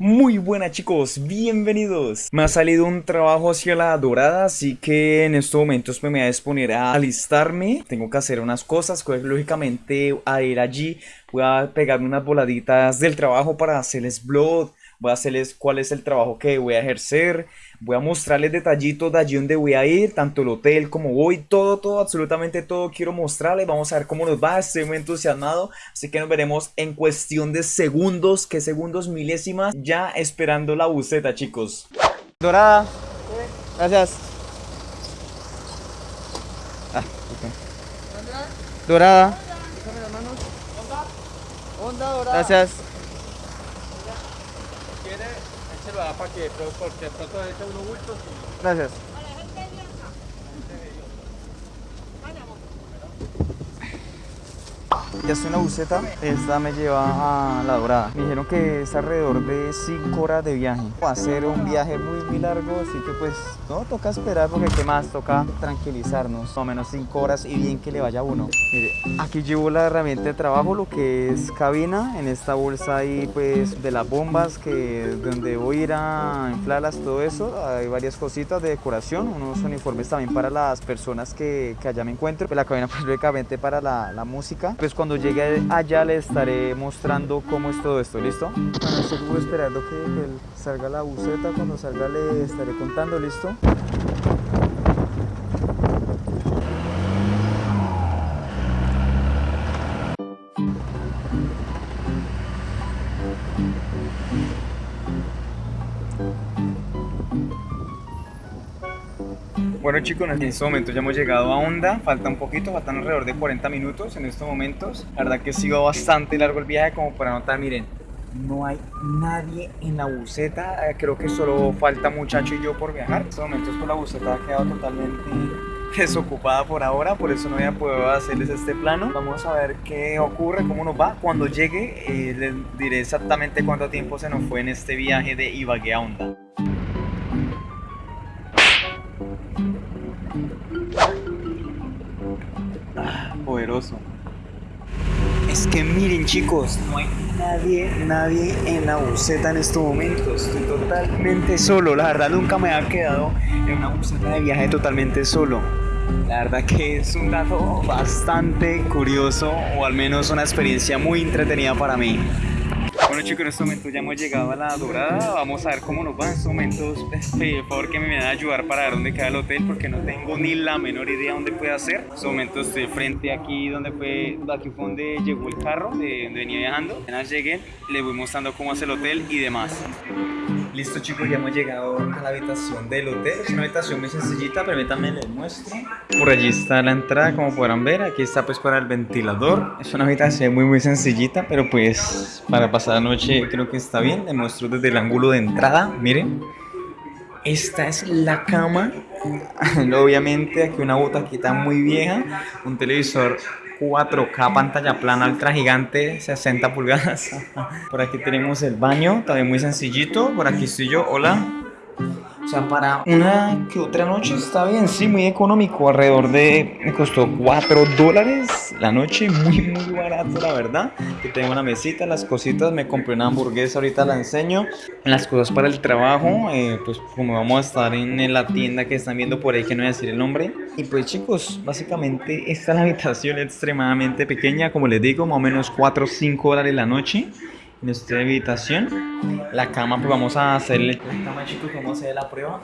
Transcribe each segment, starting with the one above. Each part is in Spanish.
Muy buenas chicos, bienvenidos. Me ha salido un trabajo hacia la dorada, así que en estos momentos me voy a disponer a alistarme. Tengo que hacer unas cosas, pues lógicamente a ir allí voy a pegarme unas voladitas del trabajo para hacerles blog, voy a hacerles cuál es el trabajo que voy a ejercer, voy a mostrarles detallitos de allí donde voy a ir, tanto el hotel como voy, todo, todo, absolutamente todo quiero mostrarles, vamos a ver cómo nos va, estoy muy entusiasmado, así que nos veremos en cuestión de segundos, que segundos, milésimas, ya esperando la buceta chicos. Dorada, gracias. Ah. Onda dorada. Gracias. Échelo para que, porque echa unos bultos y... Gracias. Ya estoy en la buceta, esta me lleva a La Dorada. Me dijeron que es alrededor de 5 horas de viaje. Va a ser un viaje muy, muy largo, así que pues no, toca esperar porque qué más, toca tranquilizarnos. Más o menos 5 horas y bien que le vaya uno. Mire, aquí llevo la herramienta de trabajo, lo que es cabina. En esta bolsa hay pues de las bombas que donde voy a ir a inflarlas, todo eso. Hay varias cositas de decoración, unos uniformes también para las personas que, que allá me encuentro. Pues la cabina pues lógicamente para la, música. Pues llegue allá le estaré mostrando cómo es todo esto, ¿listo? Bueno, seguro esperando que, que salga la buceta, cuando salga le estaré contando, ¿listo? Bueno chicos, en este momento ya hemos llegado a Honda, falta un poquito, faltan alrededor de 40 minutos en estos momentos. La verdad que ha sido bastante largo el viaje como para notar, miren, no hay nadie en la buceta, eh, creo que solo falta muchacho y yo por viajar. En estos momentos pues la buceta ha quedado totalmente desocupada por ahora, por eso no voy a poder hacerles este plano. Vamos a ver qué ocurre, cómo nos va. Cuando llegue eh, les diré exactamente cuánto tiempo se nos fue en este viaje de Ibagué a Honda. Es que miren chicos, no hay nadie, nadie en la buceta en estos momentos. Estoy totalmente solo. La verdad nunca me había quedado en una buceta de viaje totalmente solo. La verdad que es un dato bastante curioso o al menos una experiencia muy entretenida para mí. Bueno chicos, en este momento ya hemos llegado a la dorada, vamos a ver cómo nos va en estos momentos, por favor que me van a ayudar para ver dónde queda el hotel porque no tengo ni la menor idea dónde puede ser. En estos momentos estoy frente aquí donde fue, aquí fue donde llegó el carro, de donde venía viajando. Apenas llegué, les voy mostrando cómo es el hotel y demás. Listo chicos, ya hemos llegado a la habitación del hotel, es una habitación muy sencillita, permítanme les muestro. Por allí está la entrada, como podrán ver, aquí está pues para el ventilador. Es una habitación muy muy sencillita, pero pues para pasar la noche creo que está bien. Les muestro desde el ángulo de entrada, miren. Esta es la cama, obviamente aquí una butaquita muy vieja, un televisor 4K pantalla plana ultra gigante 60 pulgadas. Por aquí tenemos el baño también muy sencillito. Por aquí estoy yo hola o sea, para una que otra noche está bien, sí, muy económico, alrededor de, me costó 4 dólares la noche, muy, muy barato, la verdad. Aquí tengo una mesita, las cositas, me compré una hamburguesa, ahorita la enseño. Las cosas para el trabajo, eh, pues como vamos a estar en la tienda que están viendo por ahí, que no voy a decir el nombre. Y pues chicos, básicamente esta es la habitación extremadamente pequeña, como les digo, más o menos 4 o 5 dólares la noche nuestra habitación. La cama, pues vamos a hacerle. La cama, chicos, vamos a hacer la prueba.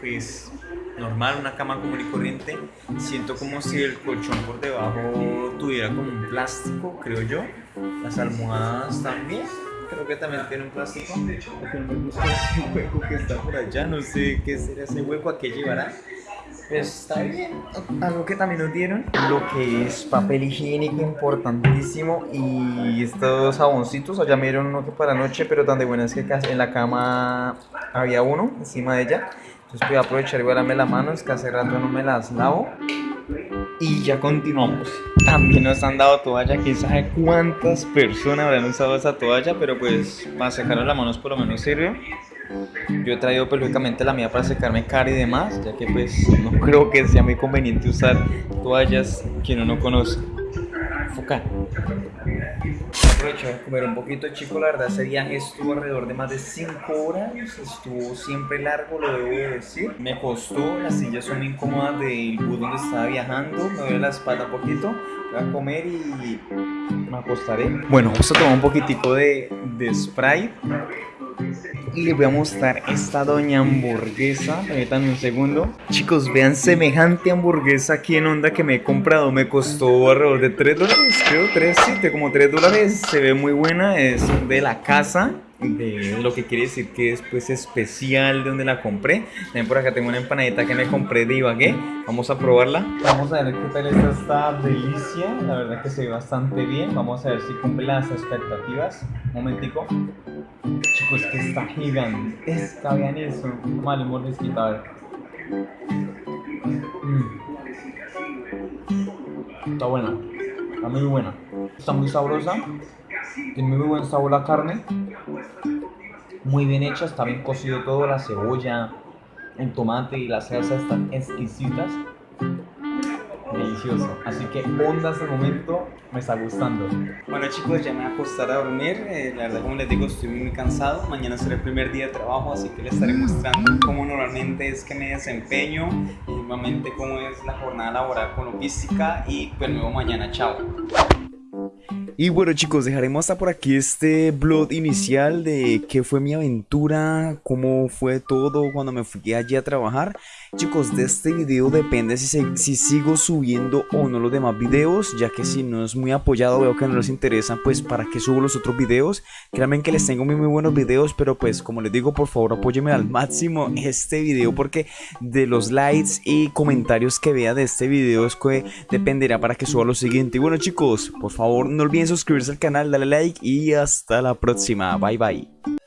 Pues normal, una cama común y corriente. Siento como si el colchón por debajo tuviera como un plástico, creo yo. Las almohadas también. Creo que también tiene un plástico. No me gusta ese hueco que está por allá. No sé qué será ese hueco, a qué llevará. Pues está bien. Algo que también nos dieron, lo que es papel higiénico importantísimo y estos jaboncitos, allá me dieron uno que para noche, pero tan de buenas que casi en la cama había uno encima de ella. Entonces voy a aprovechar y voy a darme las manos, que hace rato no me las lavo. Y ya continuamos. También nos han dado toalla, quién sabe cuántas personas habrán usado esa toalla, pero pues para secarnos las manos por lo menos sirve. Yo he traído pues lógicamente la mía para secarme cara y demás, ya que pues no creo que sea muy conveniente usar toallas que uno no conoce. Foca. aprovechar de comer un poquito, chico. La verdad, ese viaje estuvo alrededor de más de 5 horas. Estuvo siempre largo, lo debo de decir. Me costó, las sillas son incómodas del bus donde estaba viajando. Me duele la espalda un poquito. Voy a comer y me acostaré. Bueno, a tomar un poquitico de, de Sprite. Y les voy a mostrar esta doña hamburguesa. Permítanme un segundo. Chicos, vean semejante hamburguesa aquí en onda que me he comprado. Me costó alrededor de 3 dólares, creo, 3, 7, como 3 dólares. Se ve muy buena, es de la casa. De lo que quiere decir que es pues especial de donde la compré. También por acá tengo una empanadita que me compré de Ibagué. Vamos a probarla. Vamos a ver qué tal está esta delicia. La verdad que se ve bastante bien. Vamos a ver si cumple las expectativas. Un momentico. Chicos, que está gigantesca, vean eso. Mal humor. Mm. Está buena, está muy buena. Está muy sabrosa. Tiene muy buen sabor la carne. Muy bien hecha, está bien cocido todo, la cebolla, el tomate y la salsa están exquisitas delicioso. Así que Onda hasta el momento me está gustando. Bueno chicos, ya me voy a acostar a dormir. Eh, la verdad, como les digo, estoy muy cansado. Mañana será el primer día de trabajo, así que les estaré mostrando cómo normalmente es que me desempeño y normalmente cómo es la jornada laboral con logística. Y pues nuevo mañana. Chao. Y bueno chicos, dejaremos hasta por aquí este blog inicial de qué fue mi aventura, cómo fue todo cuando me fui allí a trabajar. Chicos, de este video depende si, si sigo subiendo o no los demás videos, ya que si no es muy apoyado veo que no les interesa, pues para que subo los otros videos. Créanme que les tengo muy, muy buenos videos, pero pues como les digo, por favor apóyenme al máximo este video porque de los likes y comentarios que vea de este video es que dependerá para que suba lo siguiente. Y bueno chicos, por favor no olviden suscribirse al canal, darle like y hasta la próxima. Bye bye.